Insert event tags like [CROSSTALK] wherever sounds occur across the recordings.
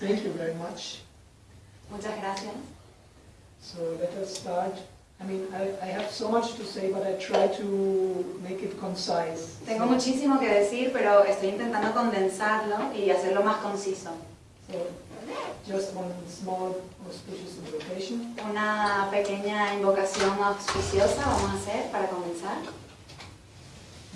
Thank you very much. Muchas gracias. So let us start. I mean, I, I have so much to say, but I try to make it concise. Tengo So- muchísimo que decir, pero estoy intentando condensarlo y hacerlo más conciso. So, just one small auspicious invocation. Una pequeña invocación auspiciosa vamos a hacer para comenzar.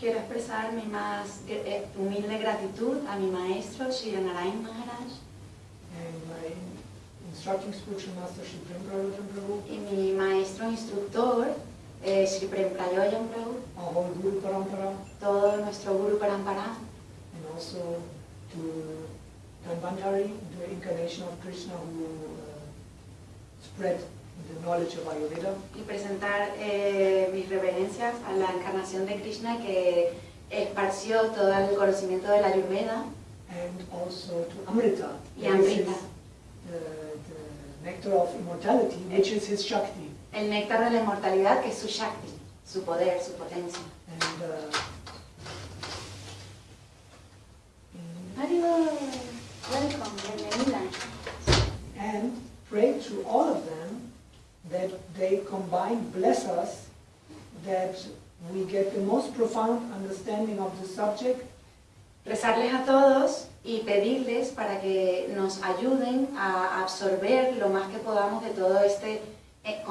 Quiero expresar mi más eh, humilde gratitud a mi maestro, Sri Narayan Maharaj, Prabhu, y mi maestro instructor, eh, Sri Prem Prayojan Prabhu, todo nuestro Guru Parampara, and also to Dhanvantari, the incarnation of Krishna who uh, spread the knowledge of Ayurveda, y presentar eh, mis reverencias a la encarnación de Krishna que esparció todo el conocimiento de la Ayurveda and also to Amrita, y Amrita, the, the nectar of immortality, which is his Shakti. el néctar de la inmortalidad que es su Shakti, su poder, su potencia. And uh. Welcome, bienvenida. and pray to all of them that they combine bless us, that we get the most profound understanding of the subject, Rezarles a todos y pedirles para que nos ayuden a absorber lo más que podamos de todo este eh,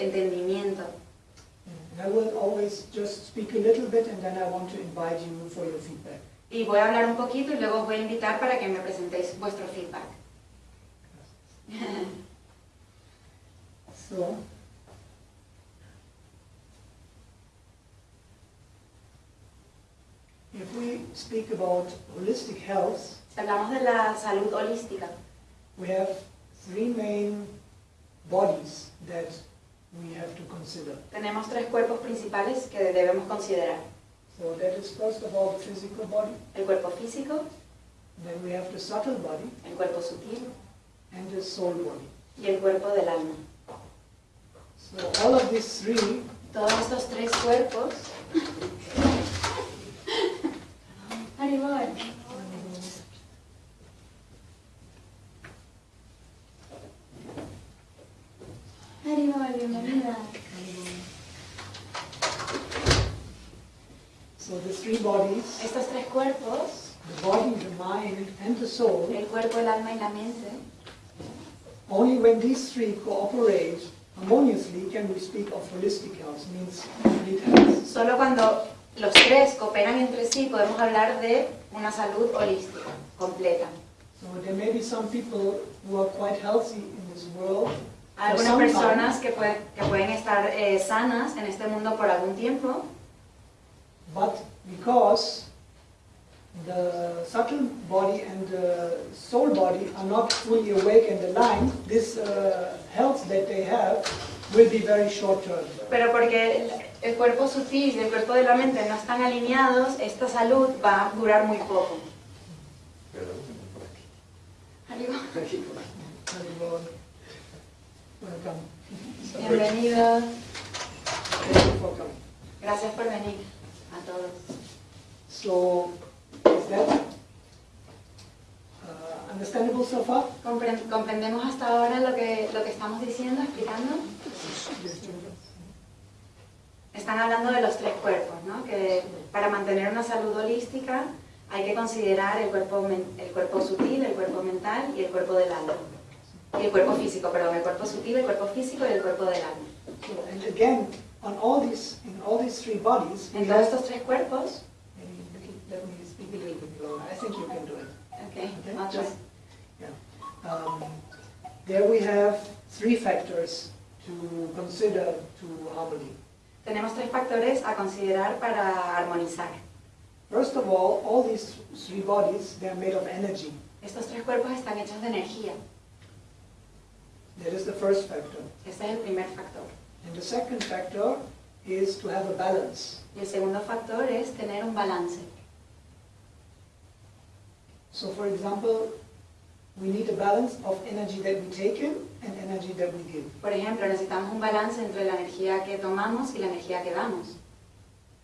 entendimiento. I will always just speak a little bit and then I want to invite you for your feedback. Y voy a hablar un poquito y luego os voy a invitar para que me presentéis vuestro feedback. [LAUGHS] So, if we speak about holistic health, Si hablamos de la salud holística, we have three main bodies that we have to consider. tenemos tres cuerpos principales que debemos considerar. So that is first of all the physical body, El cuerpo físico, then we have the subtle body el cuerpo sutil and the soul body. y el cuerpo del alma. So all of these three Todos estos tres cuerpos [LAUGHS] Haribol. Haribol, bienvenida. So the three bodies, Estos tres cuerpos, the body, the mind, and the soul, el cuerpo, el alma y la mente, only when these three cooperate harmoniously can we speak of holistic health, means complete health. solo cuando los tres cooperan entre sí podemos hablar de una salud holística, completa. So there may be some people who are quite healthy in this world algunas personas que, pueden- que pueden estar eh, sanas en este mundo por algún tiempo, but because the subtle body and the soul body are not fully awake and aligned, this uh, health that they have will be very short term. pero porque el, cuerpo sutil y el cuerpo de la mente no están alineados, esta salud va a durar muy poco. [LAUGHS] Welcome. Bienvenidos, Thank you for coming. gracias por venir a todos. So, is that uh, understandable so far? Compre- ¿Comprendemos hasta ahora lo que, lo que estamos diciendo, explicando? Están hablando de los tres cuerpos, ¿no? Que para mantener una salud holística hay que considerar el cuerpo, el cuerpo sutil, el cuerpo mental y el cuerpo del alma. Y el cuerpo físico, perdón, el cuerpo sutil, el cuerpo físico y el cuerpo del alma. So, and again, on all these, in all these three bodies, we En todos estos tres cuerpos, think you can do it. okay, Okay, I'll try. just- Um, there we have three factors to consider to harmony. Tenemos tres factores a considerar para armonizar. First of all, all these three bodies, they are made of energy. Estos tres cuerpos están hechos de energía. That is the first factor. Ese es el primer factor. And the second factor is to have a balance. Y el segundo factor es tener un balance. So for example, we need a balance of energy that we take in and energy that we give. Por ejemplo, necesitamos un balance entre la energía que tomamos y la energía que damos.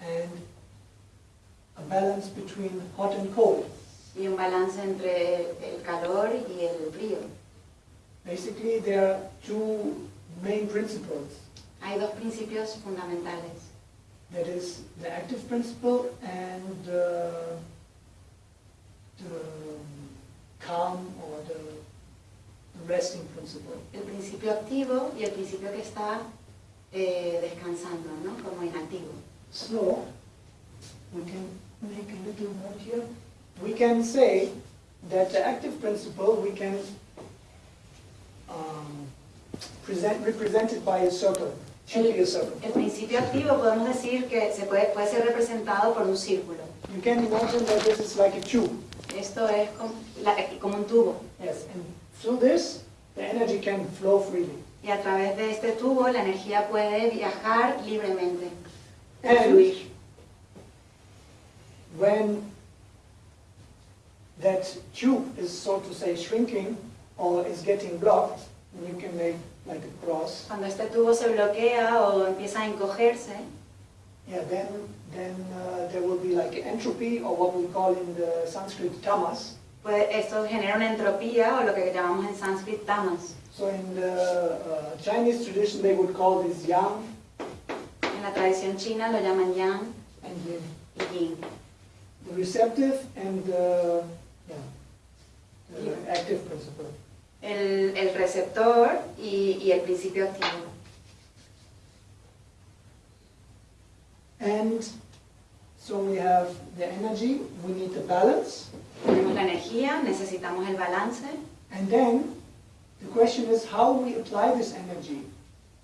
And a balance between hot and cold. Y un balance entre el calor y el frío. Basically, there are two main principles. Hay dos principios fundamentales. That is the active principle and uh, the calm or the resting principle. El principio activo y el principio que está eh, descansando, ¿no? Como inactivo. So, we can make a little note here. We can say that the active principle we can um, present represented by a circle. Should be a circle. El principio activo podemos decir que se puede, puede ser representado por un círculo. You can imagine that this is like a tube. Esto es como, la- como un tubo. Yes, and through this, the energy can flow freely. Y a través de este tubo la energía puede viajar libremente, And fluir. when that tube is, so to say, shrinking or is getting blocked, you can make like a cross. Cuando este tubo se bloquea o empieza a encogerse, Yeah, then, then uh, there will be like entropy or what we call in the Sanskrit tamas. pues esto genera una entropía o lo que llamamos en sánscrito tamas. So in the uh, Chinese tradition, they would call this yang En la tradición china lo llaman yang and yin. y yin. The receptive and the, yeah, the active principle. El, el receptor y, y el principio activo. And so we have the energy, we need the balance, Tenemos la energía, necesitamos el balance and then the question is how we apply this energy.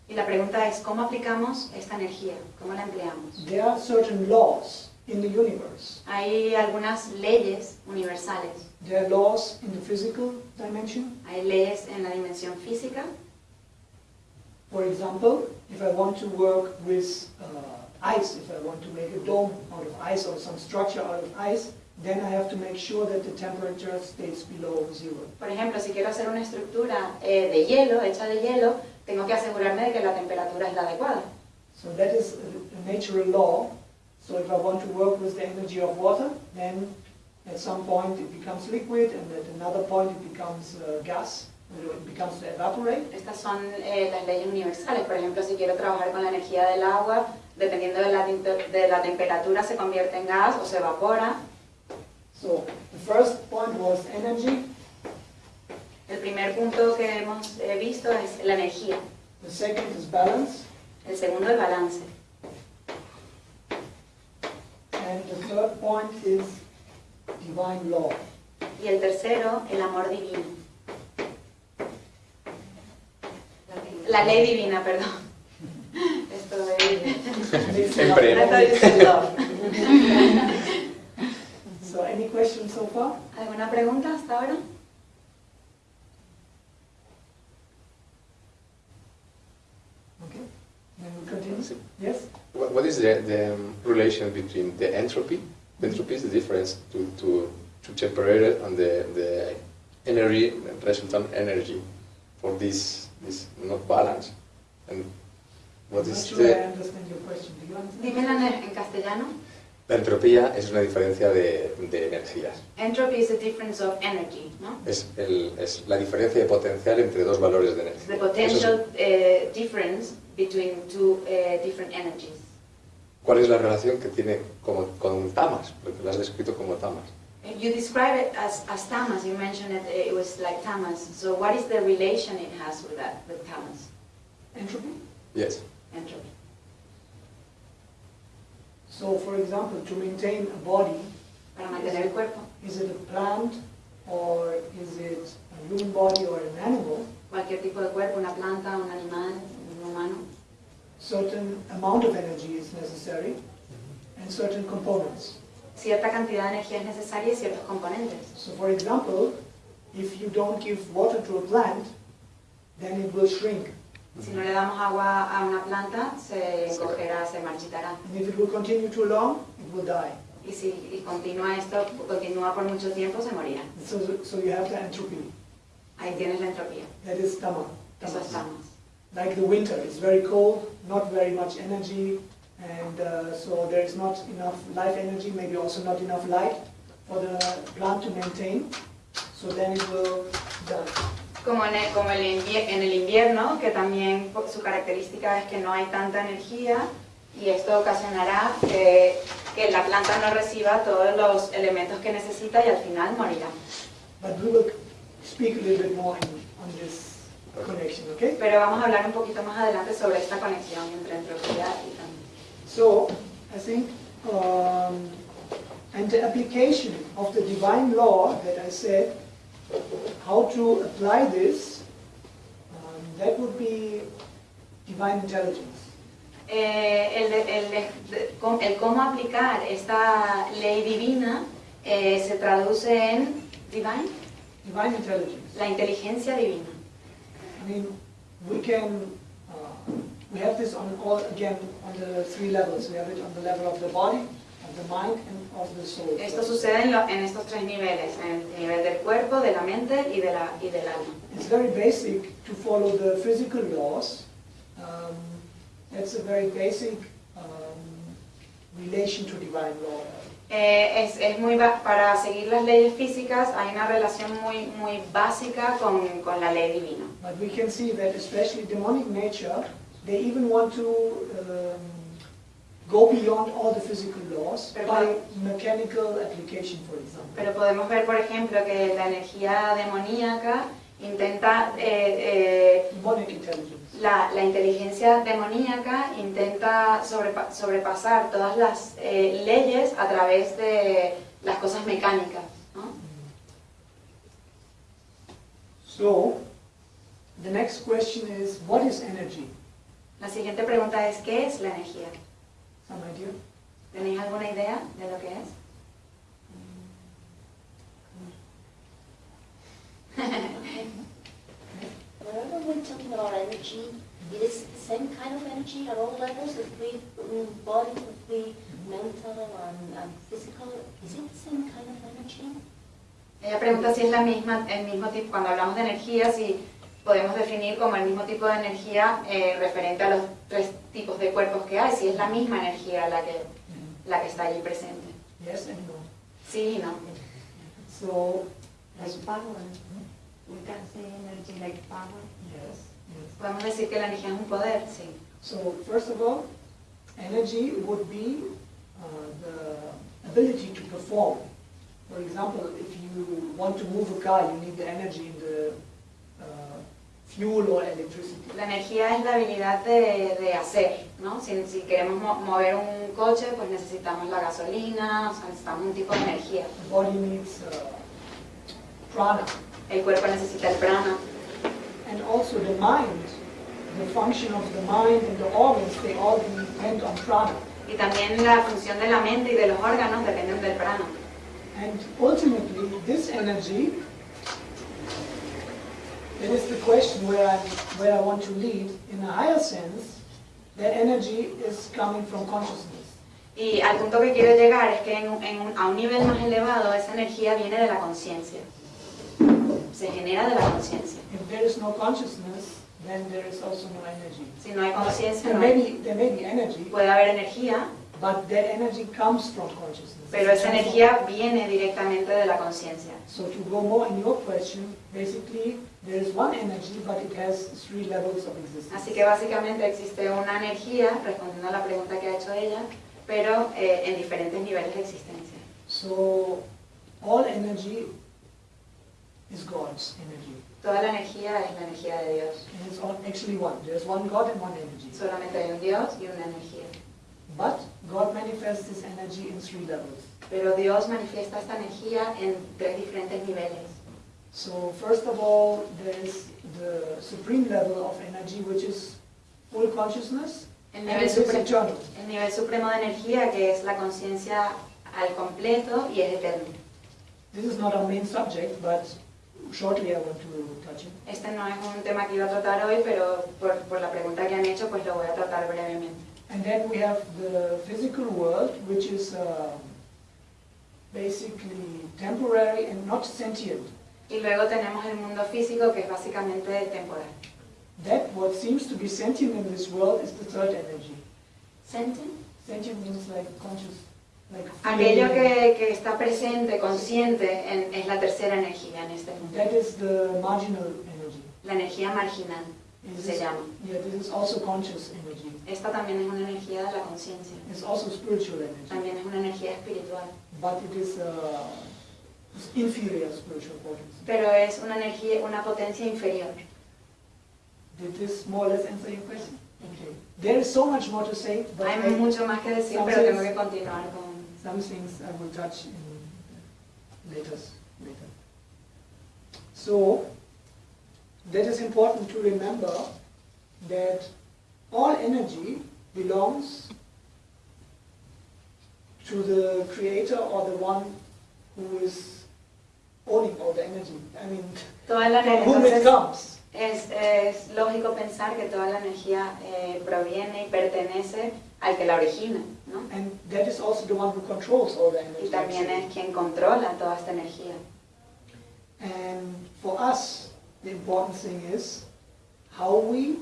y la pregunta es cómo aplicamos esta energía, cómo la empleamos. There are certain laws in the universe. Hay algunas leyes universales. There are laws in the physical dimension. Hay leyes en la dimensión física. For example, if I want to work with uh, ice, if I want to make a dome out of ice or some structure out of ice, then I have to make sure that the temperature stays below zero. Por ejemplo, si quiero hacer una estructura eh, de hielo, hecha de hielo, tengo que asegurarme de que la temperatura es la adecuada. So that is a, natural law. So if I want to work with the energy of water, then at some point it becomes liquid, and at another point it becomes uh, gas, it becomes to evaporate. Estas son eh, las leyes universales. Por ejemplo, si quiero trabajar con la energía del agua, dependiendo de la, temper- de la temperatura, se convierte en gas o se evapora. So the first point was energy. El primer punto que hemos visto es la energía. The second is balance. El segundo, el balance. And the third point is divine law. Y el tercero, el amor divino. La ley divina, perdón. Esto es... Siempre. Esto es love. So any questions so far? ¿Alguna pregunta hasta ahora? Okay. Then we continue. Sí. Yes? What, what is the, the um, relation between the entropy? The Entropy is the difference to, to, to temperature and the, the energy, the resultant energy for this, this not balance. And what I'm not is sure I the, understand your question. Do you understand? Dímela en castellano. la entropía es una diferencia de, de energías. Entropy is the difference of energy, ¿no? Es, el, es la diferencia de potencial entre dos valores de energía. The Eso es- potential uh, difference between two uh, different energies. ¿Cuál es la relación que tiene como, con tamas? Porque lo has descrito como tamas. You describe it as, as tamas. You mentioned it, it was like tamas. So what is the relation it has with that, with tamas? Entropy? Yes. So for example, to maintain a body, Para mantener el cuerpo. is it a plant or is it a human body or an animal? Cualquier tipo de cuerpo, una planta, un animal, un humano. Certain amount of energy is necessary and certain components. Cierta cantidad de energía es necesaria y ciertos componentes. So for example, if you don't give water to a plant, then it will shrink. Si no le damos agua a una planta, se encogerá, se marchitará. And if it will continue too long, it will die. Y si y continúa esto, continúa por mucho tiempo, se morirá. So, so you have the entropy. Ahí tienes la entropía. That is tama. Eso es tamas. Like the winter, it's very cold, not very much energy, and uh, so there is not enough life energy, maybe also not enough light for the plant to maintain. So then it will die. Como, en el, como el en el invierno, que también su característica es que no hay tanta energía y esto ocasionará que, que la planta no reciba todos los elementos que necesita y al final morirá. Pero vamos a hablar un poquito más adelante sobre esta conexión entre entropía y tamas. So, I think, um, and the application of the divine law that I said, how to apply this, um, that would be divine intelligence. Eh, el, el com- el cómo aplicar esta ley divina eh, se traduce en divine, Divine intelligence. la inteligencia divina. I mean, we can, uh, we have this on all, again, on the three levels. We have it on the level of the body, Esto sucede en, lo- en estos tres niveles, en el nivel del cuerpo, de la mente y, de la, y del alma. It's very basic to follow the physical laws. Um, that's a very basic um, relation to divine law. Eh, es, es muy para seguir las leyes físicas hay una relación muy, muy básica con, con la ley divina. But we can see that especially demonic nature, they even want to um, go beyond all the physical laws Pero by mechanical application, for example. Pero podemos ver, por ejemplo, que la energía demoníaca intenta, eh, eh, Demonic intelligence. la, la inteligencia demoníaca intenta sobrepa- sobrepasar todas las eh, leyes a través de las cosas mecánicas. ¿no? So, the next question is, what is energy? La siguiente pregunta es, ¿qué es la energía? Some idea? ¿Tenéis alguna idea de lo que es? Whenever we're talking about energy, it is the same kind of energy at all levels, if we, body, if we, mental and, and physical, is it the same kind of energy? Ella pregunta si es la misma, el mismo tipo, cuando hablamos de energía, si podemos definir como el mismo tipo de energía eh, referente a los tres tipos de cuerpos que hay, si es la misma energía la que, la que está allí presente. Yes and no. Sí y no. So, Like power. We can say energy like power. yes, yes. Podemos decir que la energía es un poder, sí. So, first of all, energy would be uh, the ability to perform. For example, if you want to move a car, you need the energy in the fuel or electricity. La energía es la habilidad de, de hacer, ¿no? Si, si queremos mo- mover un coche, pues necesitamos la gasolina, o sea, necesitamos un tipo de energía. The body needs uh, prana. El cuerpo necesita el prana. And also the mind, the function of the mind and the organs, they all depend on prana. Y también la función de la mente y de los órganos dependen del prana. And ultimately, this energy, that is the question where I, where I want to lead, in a higher sense, that energy is coming from consciousness. Y al punto que quiero llegar es que en a un nivel más elevado esa energía viene de la conciencia. Se genera de la conciencia. If there is no consciousness, then there is also no energy. Si no hay conciencia, no hay- there may be energy, puede haber energía, but that energy comes from consciousness. pero esa energía viene directamente de la conciencia. So to go more in your question, basically, there is one energy, but it has three levels of existence. Así que básicamente existe una energía, respondiendo a la pregunta que ha hecho ella, pero eh, en diferentes niveles de existencia. So all energy is God's energy. Toda la energía es la energía de Dios. And it's all actually one. There's one God and one energy. Solamente hay un Dios y una energía. But God manifests this energy in three levels. Pero Dios manifiesta esta energía en tres diferentes niveles. So first of all, there is the supreme level of energy, which is full consciousness, El nivel, it is supre- eternal. el nivel supremo de energía que es la conciencia al completo y es eterno. This is not our main subject, but shortly I want to touch it. Este no es un tema que iba a tratar hoy, pero por, por la pregunta que han hecho, pues lo voy a tratar brevemente. And then we have the physical world, which is uh, basically temporary and not sentient. Y luego tenemos el mundo físico, que es básicamente temporal. That what seems to be sentient in this world is the third energy. ¿Sentient? Sentient means like conscious, like Aquello que, que está presente, consciente, en- es la tercera energía en este mundo. That is the marginal energy. La energía marginal se is- llama. Yeah, this is also conscious energy. Esta también es una energía de la conciencia. It's also spiritual energy, También es una energía espiritual. but it is uh, inferior spiritual potency. Pero es una energía, una potencia inferior. Did this more or less answer your question? Okay. There is so much more to say, but Hay mucho más que decir, pero tengo que continuar con... some things I will touch in later. later. So, that is important to remember that all energy belongs to the creator or the one who is owning all the energy. I mean, from whom it comes. es, es lógico pensar que toda la energía eh, proviene y pertenece al que la origina, ¿no? And that is also the one who controls all the energy. Y también es quien controla toda esta energía. And for us, the important thing is how we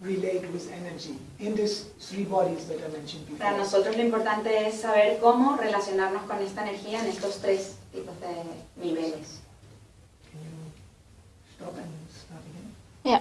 relate with energy in these three bodies that I mentioned before. Para nosotros lo importante es saber cómo relacionarnos con esta energía en estos tres tipos de niveles. Can you stop and start again? Yeah.